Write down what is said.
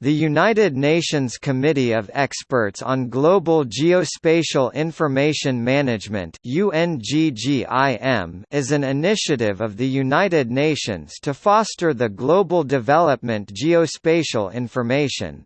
The United Nations Committee of Experts on Global Geospatial Information Management is an initiative of the United Nations to foster the global development geospatial information.